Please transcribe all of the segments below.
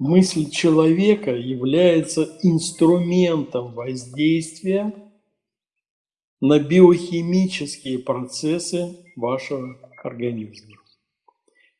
мысль человека является инструментом воздействия на биохимические процессы вашего организма.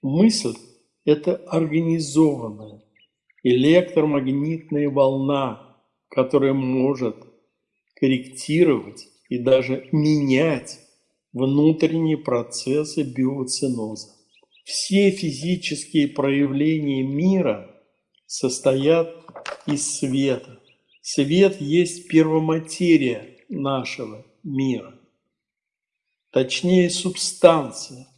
Мысль – это организованная электромагнитная волна, которая может корректировать и даже менять внутренние процессы биоциноза. Все физические проявления мира состоят из света. Свет есть первоматерия нашего мира, точнее субстанция,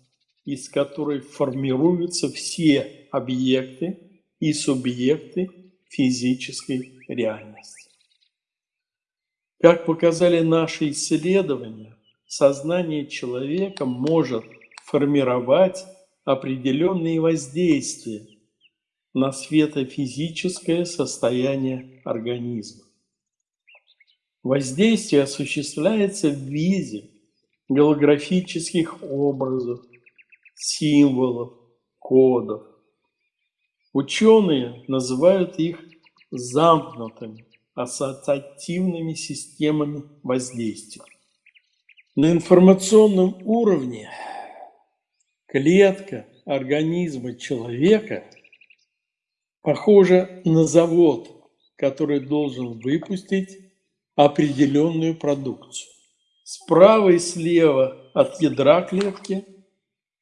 из которой формируются все объекты и субъекты физической реальности. Как показали наши исследования, сознание человека может формировать определенные воздействия на светофизическое состояние организма. Воздействие осуществляется в виде голографических образов, символов, кодов. Ученые называют их замкнутыми ассоциативными системами воздействия. На информационном уровне клетка организма человека похожа на завод, который должен выпустить определенную продукцию. Справа и слева от ядра клетки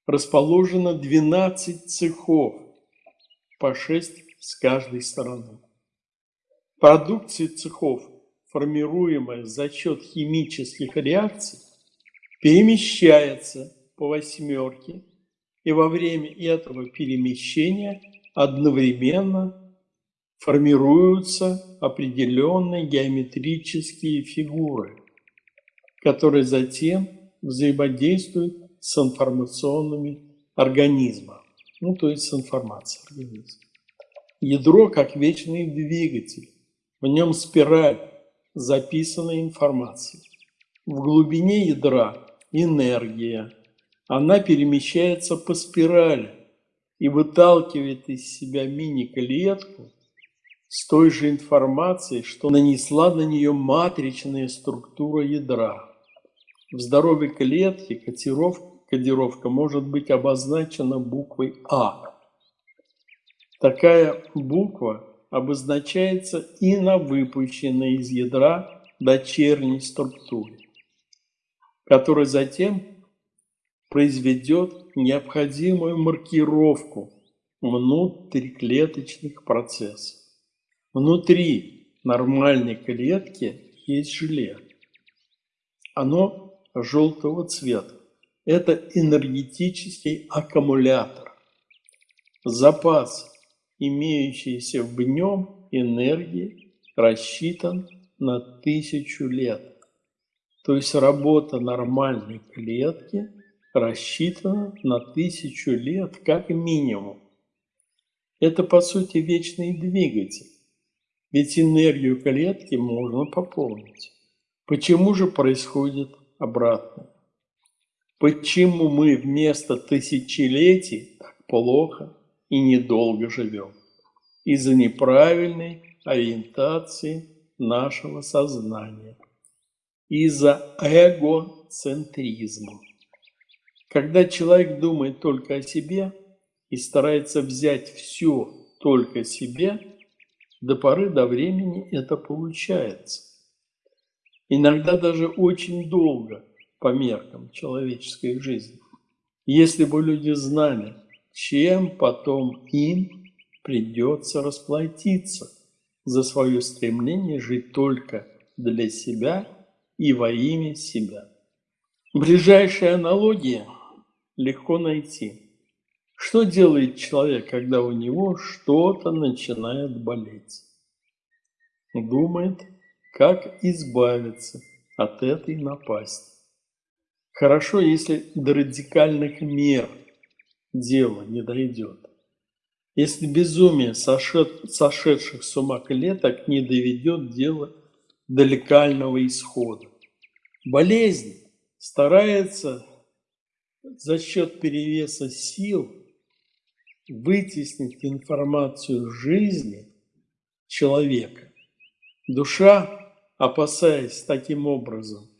расположено 12 цехов, по 6 с каждой стороны. Продукция цехов, формируемая за счет химических реакций, перемещается по восьмерке, и во время этого перемещения одновременно формируются определенные геометрические фигуры, которые затем взаимодействуют с информационными организмами, ну то есть с информацией организма. Ядро как вечный двигатель, в нем спираль записанной информации. В глубине ядра энергия. Она перемещается по спирали и выталкивает из себя мини-клетку с той же информацией, что нанесла на нее матричная структура ядра. В здоровой клетке кодировка, кодировка может быть обозначена буквой А. Такая буква обозначается и на выпущенной из ядра дочерней структуре который затем произведет необходимую маркировку внутриклеточных процессов. Внутри нормальной клетки есть желе. Оно желтого цвета. Это энергетический аккумулятор. Запас, имеющийся в нем энергии, рассчитан на тысячу лет. То есть работа нормальной клетки рассчитана на тысячу лет как минимум. Это по сути вечный двигатель, ведь энергию клетки можно пополнить. Почему же происходит обратно? Почему мы вместо тысячелетий так плохо и недолго живем? Из-за неправильной ориентации нашего сознания из-за эгоцентризма. Когда человек думает только о себе и старается взять все только себе, до поры до времени это получается. Иногда даже очень долго по меркам человеческой жизни. Если бы люди знали, чем потом им придется расплатиться за свое стремление жить только для себя и во имя себя. Ближайшие аналогии легко найти. Что делает человек, когда у него что-то начинает болеть? Думает, как избавиться от этой напасти. Хорошо, если до радикальных мер дело не дойдет. Если безумие сошед, сошедших с ума клеток не доведет дело до лекального исхода. Болезнь старается за счет перевеса сил вытеснить информацию жизни человека. Душа, опасаясь таким образом,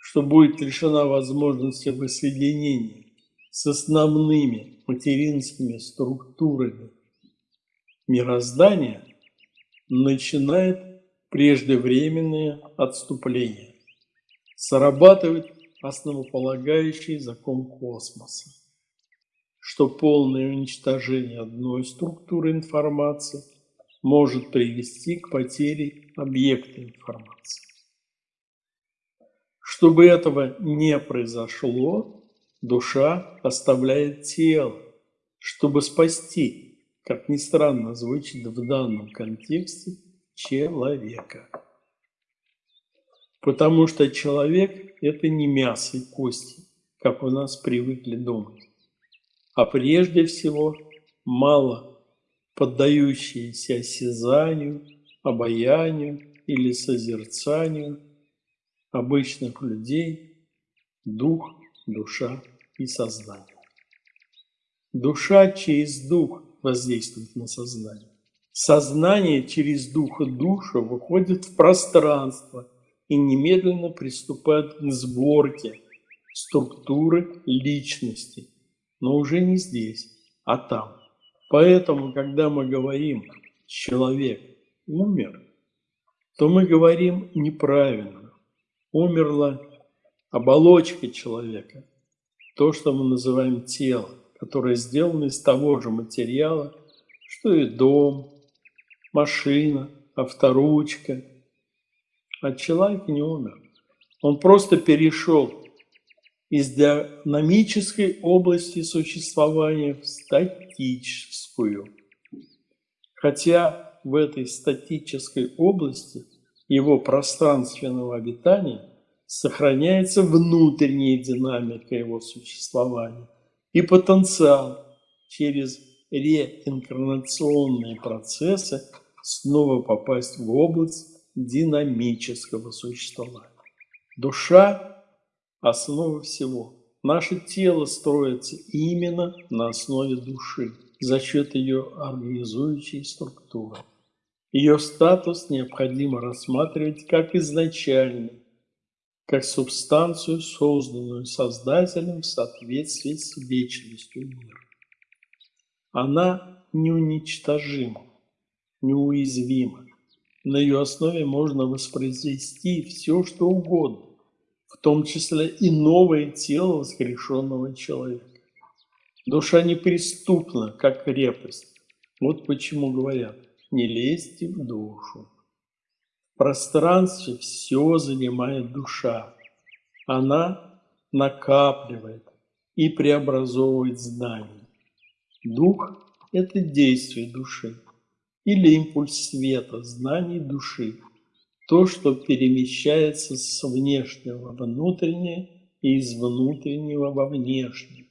что будет лишена возможности воссоединения с основными материнскими структурами мироздания, начинает преждевременное отступление. Срабатывает основополагающий закон космоса, что полное уничтожение одной структуры информации может привести к потере объекта информации. Чтобы этого не произошло, душа оставляет тело, чтобы спасти, как ни странно звучит в данном контексте, человека. Потому что человек – это не мясо и кости, как у нас привыкли думать, а прежде всего мало поддающиеся осязанию, обаянию или созерцанию обычных людей дух, душа и сознание. Душа через дух воздействует на сознание. Сознание через дух и душу выходит в пространство и немедленно приступает к сборке структуры личности, но уже не здесь, а там. Поэтому, когда мы говорим «человек умер», то мы говорим неправильно. Умерла оболочка человека, то, что мы называем тело, которое сделано из того же материала, что и дом, машина, авторучка. А человек не умер. Он просто перешел из динамической области существования в статическую. Хотя в этой статической области его пространственного обитания сохраняется внутренняя динамика его существования и потенциал через реинкарнационные процессы снова попасть в область динамического существования. Душа – основа всего. Наше тело строится именно на основе души, за счет ее организующей структуры. Ее статус необходимо рассматривать как изначальный, как субстанцию, созданную Создателем в соответствии с вечностью мира. Она неуничтожима, неуязвима. На ее основе можно воспроизвести все, что угодно, в том числе и новое тело воскрешенного человека. Душа неприступна, как крепость. Вот почему говорят, не лезьте в душу. В пространстве все занимает душа. Она накапливает и преобразовывает знания. Дух – это действие души или импульс света, знаний души, то, что перемещается с внешнего во внутреннее и из внутреннего во внешнее.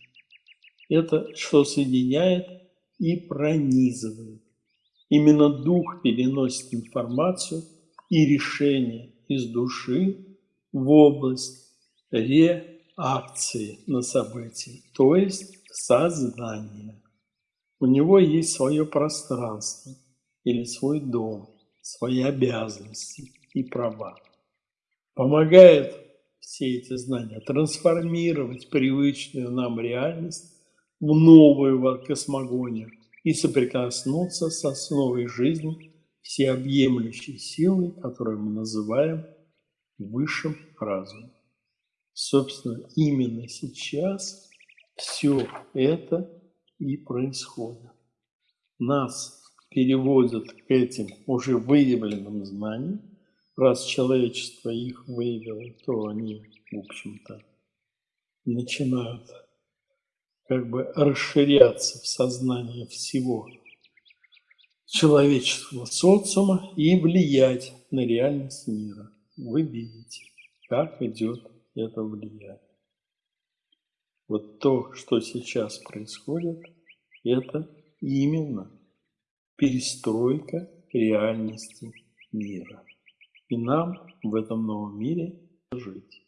Это, что соединяет и пронизывает. Именно дух переносит информацию и решение из души в область реакции на события, то есть сознание. У него есть свое пространство или свой дом, свои обязанности и права. Помогает все эти знания трансформировать привычную нам реальность в новую космогонию и соприкоснуться с основой жизни всеобъемлющей силой, которую мы называем высшим разумом. Собственно, именно сейчас все это и происходит. Нас переводят к этим уже выявленным знаниям. Раз человечество их выявило, то они, в общем-то, начинают как бы расширяться в сознании всего человеческого социума и влиять на реальность мира. Вы видите, как идет это влияние. Вот то, что сейчас происходит, это именно перестройка реальности мира. И нам в этом новом мире жить.